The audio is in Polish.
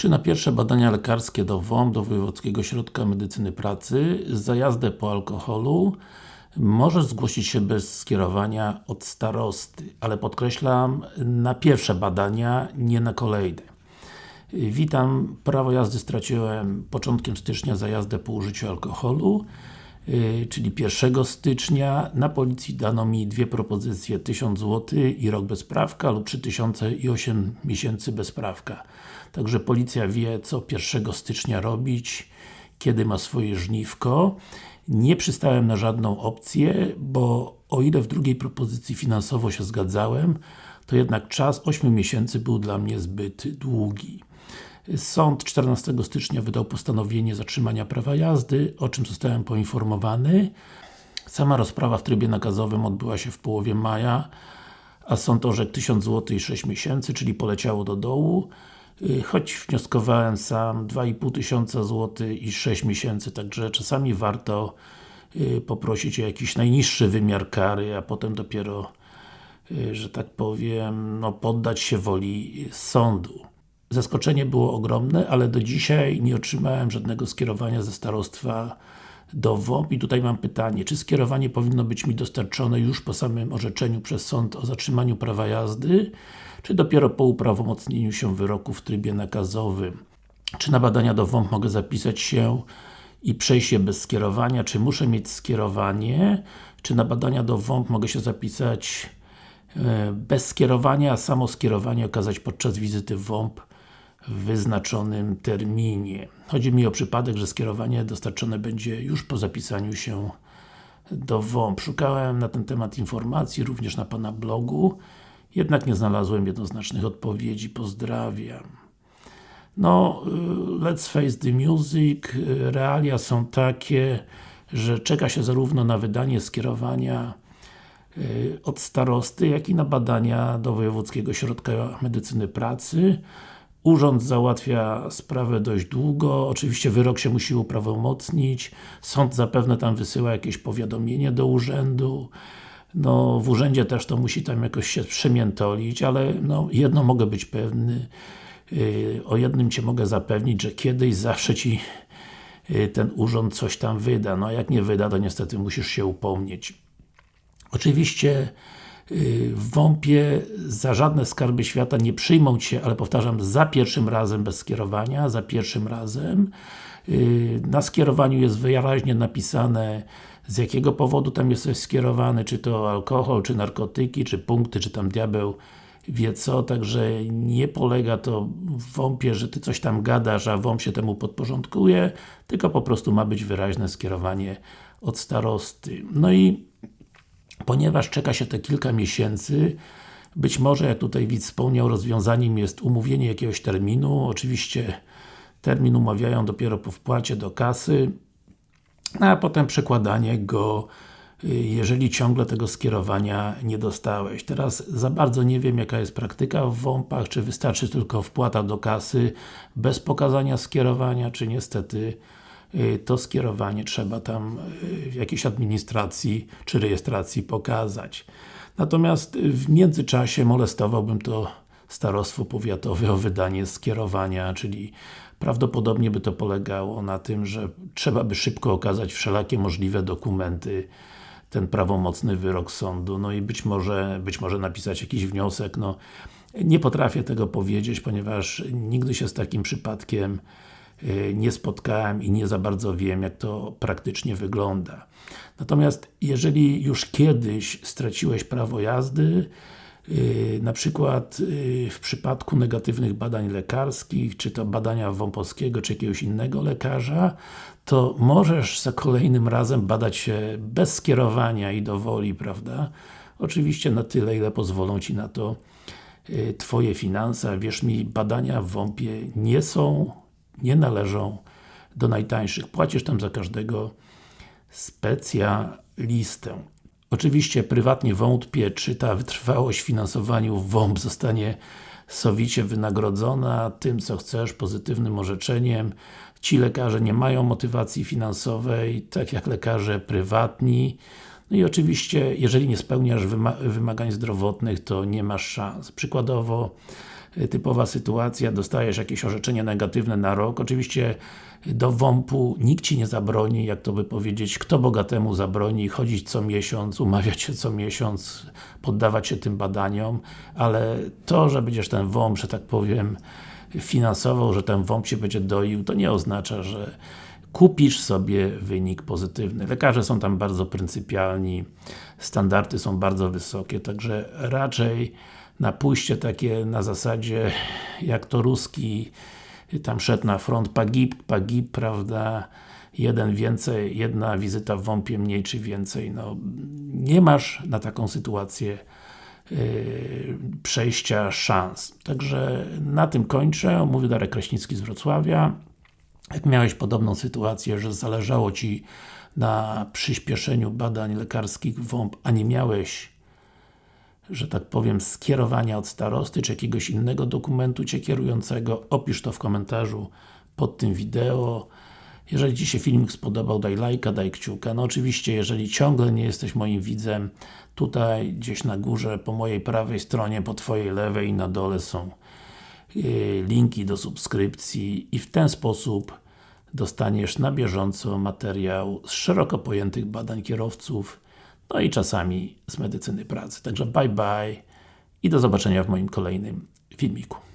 Czy na pierwsze badania lekarskie do WOMP, do Wojewódzkiego Ośrodka Medycyny Pracy, za jazdę po alkoholu możesz zgłosić się bez skierowania od starosty, ale podkreślam, na pierwsze badania, nie na kolejne. Witam, prawo jazdy straciłem początkiem stycznia za jazdę po użyciu alkoholu, czyli 1 stycznia. Na policji dano mi dwie propozycje, 1000 zł i rok bez prawka lub 3000 i 8 miesięcy bez prawka. Także policja wie, co 1 stycznia robić, kiedy ma swoje żniwko. Nie przystałem na żadną opcję, bo o ile w drugiej propozycji finansowo się zgadzałem, to jednak czas 8 miesięcy był dla mnie zbyt długi. Sąd 14 stycznia wydał postanowienie zatrzymania prawa jazdy, o czym zostałem poinformowany. Sama rozprawa w trybie nakazowym odbyła się w połowie maja, a sąd orzekł 1000 zł i 6 miesięcy, czyli poleciało do dołu. Y, choć wnioskowałem sam 2,5 tysiąca złotych i 6 miesięcy, także czasami warto y, poprosić o jakiś najniższy wymiar kary, a potem dopiero, y, że tak powiem, no, poddać się woli sądu. Zaskoczenie było ogromne, ale do dzisiaj nie otrzymałem żadnego skierowania ze starostwa do WOP i tutaj mam pytanie, czy skierowanie powinno być mi dostarczone już po samym orzeczeniu przez sąd o zatrzymaniu prawa jazdy, czy dopiero po uprawomocnieniu się wyroku w trybie nakazowym? Czy na badania do WOMP mogę zapisać się i przejść je bez skierowania, czy muszę mieć skierowanie? Czy na badania do WOMP mogę się zapisać e, bez skierowania, a samo skierowanie okazać podczas wizyty WOMP w wyznaczonym terminie. Chodzi mi o przypadek, że skierowanie dostarczone będzie już po zapisaniu się do WOMP. Szukałem na ten temat informacji, również na Pana blogu, jednak nie znalazłem jednoznacznych odpowiedzi. Pozdrawiam. No, y, let's face the music, realia są takie, że czeka się zarówno na wydanie skierowania y, od starosty, jak i na badania do Wojewódzkiego Ośrodka Medycyny Pracy. Urząd załatwia sprawę dość długo, oczywiście wyrok się musi uprawomocnić, sąd zapewne tam wysyła jakieś powiadomienie do urzędu, no w urzędzie też to musi tam jakoś się przemiętolić, ale no jedno mogę być pewny, yy, o jednym Cię mogę zapewnić, że kiedyś zawsze Ci yy, ten urząd coś tam wyda, no jak nie wyda, to niestety musisz się upomnieć. Oczywiście w WOMP-ie za żadne skarby świata nie przyjmą Cię, ale powtarzam, za pierwszym razem bez skierowania, za pierwszym razem. Y, na skierowaniu jest wyraźnie napisane z jakiego powodu tam jesteś skierowany, czy to alkohol, czy narkotyki, czy punkty, czy tam diabeł wie co, także nie polega to w WOMP-ie, że Ty coś tam gadasz, a WOMP się temu podporządkuje, tylko po prostu ma być wyraźne skierowanie od starosty. No i ponieważ czeka się te kilka miesięcy, być może, jak tutaj widz wspomniał, rozwiązaniem jest umówienie jakiegoś terminu, oczywiście termin umawiają dopiero po wpłacie do kasy, a potem przekładanie go jeżeli ciągle tego skierowania nie dostałeś. Teraz za bardzo nie wiem jaka jest praktyka w WOMP-ach, czy wystarczy tylko wpłata do kasy bez pokazania skierowania, czy niestety Y, to skierowanie trzeba tam y, w jakiejś administracji czy rejestracji pokazać. Natomiast w międzyczasie molestowałbym to starostwo powiatowe o wydanie skierowania, czyli prawdopodobnie by to polegało na tym, że trzeba by szybko okazać wszelakie możliwe dokumenty, ten prawomocny wyrok sądu, no i być może, być może napisać jakiś wniosek, no nie potrafię tego powiedzieć, ponieważ nigdy się z takim przypadkiem Y, nie spotkałem i nie za bardzo wiem, jak to praktycznie wygląda. Natomiast jeżeli już kiedyś straciłeś prawo jazdy, y, na przykład y, w przypadku negatywnych badań lekarskich, czy to badania Wąpowskiego, czy jakiegoś innego lekarza, to możesz za kolejnym razem badać się bez skierowania i dowoli, prawda? Oczywiście na tyle, ile pozwolą Ci na to Twoje finanse. Wierz mi, badania w WOMP-ie nie są nie należą do najtańszych. Płacisz tam za każdego specjalistę. Oczywiście prywatnie wątpię, czy ta wytrwałość w finansowaniu WOMP zostanie sowicie wynagrodzona tym, co chcesz, pozytywnym orzeczeniem. Ci lekarze nie mają motywacji finansowej, tak jak lekarze prywatni. No i oczywiście, jeżeli nie spełniasz wymagań zdrowotnych, to nie masz szans. Przykładowo, typowa sytuacja, dostajesz jakieś orzeczenie negatywne na rok, oczywiście do WOMP-u nikt Ci nie zabroni, jak to by powiedzieć, kto bogatemu zabroni chodzić co miesiąc, umawiać się co miesiąc, poddawać się tym badaniom, ale to, że będziesz ten WOMP, że tak powiem, finansował, że ten WOMP się będzie doił, to nie oznacza, że kupisz sobie wynik pozytywny. Lekarze są tam bardzo pryncypialni, standardy są bardzo wysokie, także raczej na pójście takie na zasadzie, jak to ruski tam szedł na front pagib, pagib, prawda, jeden więcej, jedna wizyta w WOMP-ie mniej czy więcej, no nie masz na taką sytuację yy, przejścia szans. Także na tym kończę. Mówił Darek Kraśnicki z Wrocławia. Jak miałeś podobną sytuację, że zależało Ci na przyspieszeniu badań lekarskich WOMP, a nie miałeś że tak powiem, skierowania od starosty, czy jakiegoś innego dokumentu Cię kierującego, opisz to w komentarzu pod tym wideo. Jeżeli Ci się filmik spodobał, daj lajka, daj kciuka. No oczywiście, jeżeli ciągle nie jesteś moim widzem, tutaj gdzieś na górze, po mojej prawej stronie, po Twojej lewej i na dole są yy, linki do subskrypcji i w ten sposób dostaniesz na bieżąco materiał z szeroko pojętych badań kierowców, no i czasami z medycyny pracy. Także bye bye i do zobaczenia w moim kolejnym filmiku.